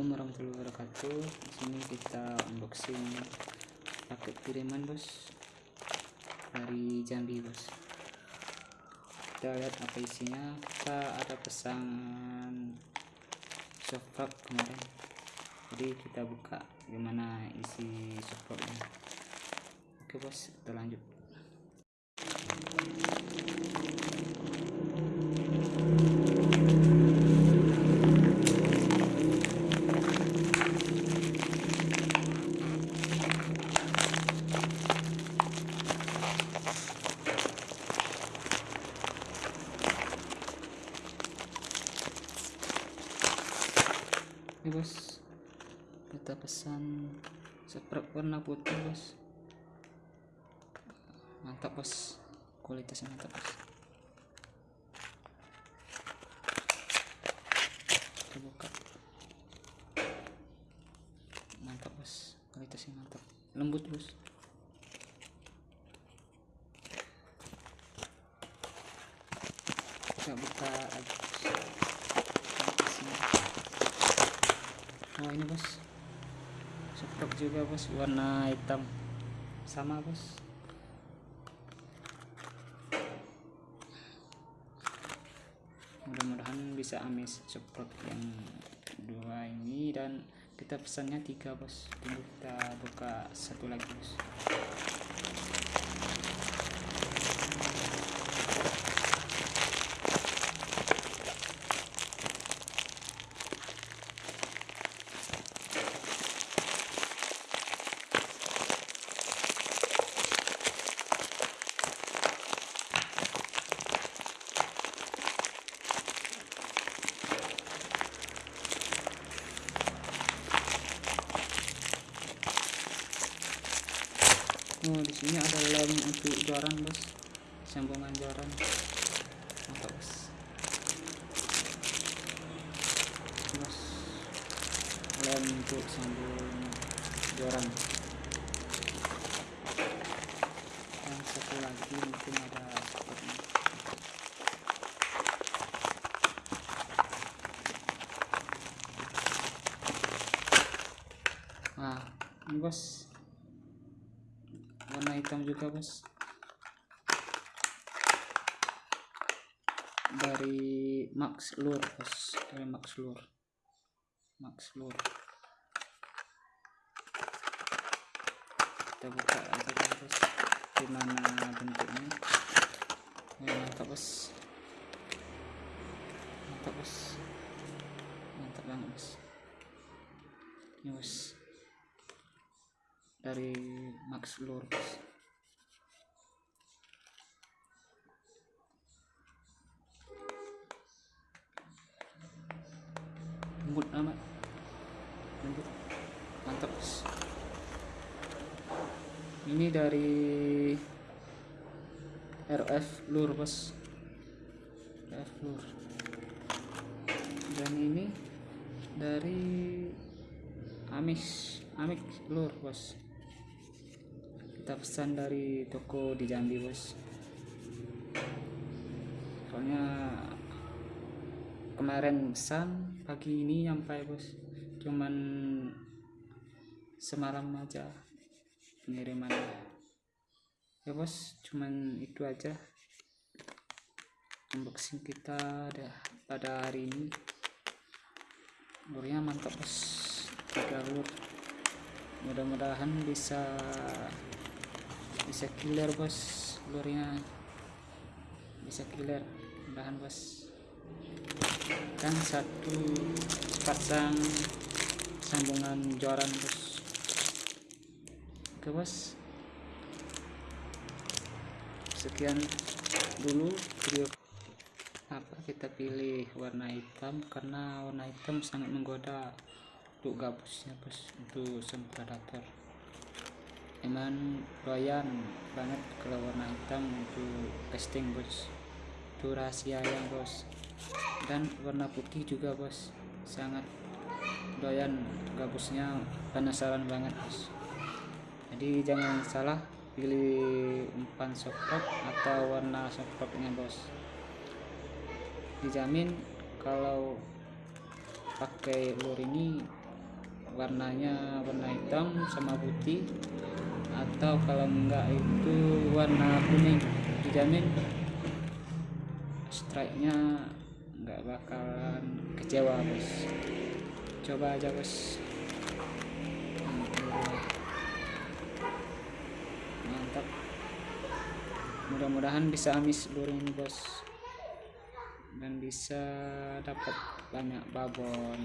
Assalamualaikum warahmatullahi wabarakatuh. Di sini kita unboxing paket kiriman bos dari Jambi bos. Kita lihat apa isinya. Kita ada pesan software kemarin. Jadi kita buka gimana isi softwarenya. Oke bos, kita lanjut. Bos, kita pesan seprek warna putih bos. Mantap bos, kualitasnya mantap bos. Kita buka. Mantap bos, kualitasnya mantap. Lembut bos. Kita buka aja bos. Sini. Oh ini bos Seprok juga bos. Warna hitam. Sama bos. Mudah-mudahan bisa amis seprok yang dua ini. Dan kita pesannya tiga bos. Tunggu kita buka satu lagi bos Oh, di sini ada lem untuk joran, Bos. Sambungan joran. Mantap, Bos. Bos. Lem untuk sambung joran. Dan satu lagi mungkin ada seperti Nah, ini bos warna hitam juga bos. Dari Max Lure bos. Dari Max Lure Max Lure kita buka aja bos? Gimana bentuknya? Ya, mantap bos. Mantap bos. Mantap banget bos. Ini bos dari Max Lure bos. lembut amat. Lembut. Mantap. Ini dari RF Lure bos. RF Lure dan ini dari Amis Amix Lure bos kita pesan dari toko di Jambi bos. Soalnya kemarin pesan pagi ini sampai bos. Cuman semalam aja pengiriman. Ya bos cuman itu aja. Unboxing kita dah pada hari ini. Lurnya mantap bos. Tiga lur mudah-mudahan bisa bisa killer bos. Lurnya bisa killer. Mudahan bos. Dan satu pasang sambungan joran bos. Oke bos. Sekian dulu video apa kita pilih warna hitam karena warna hitam sangat menggoda untuk gabusnya bos untuk sem emang doyan banget kalau warna hitam untuk casting bos. Itu rahasia yang bos. Dan warna putih juga bos. Sangat doyan gabusnya penasaran banget bos. Jadi jangan salah pilih umpan softlock atau warna softlocknya bos. Dijamin kalau pakai lure ini warnanya warna hitam sama putih atau kalau enggak itu warna kuning dijamin strike nya nggak bakalan kecewa bos. Coba aja bos. Mantap. Mudah-mudahan bisa amis ini bos. Dan bisa dapat banyak babon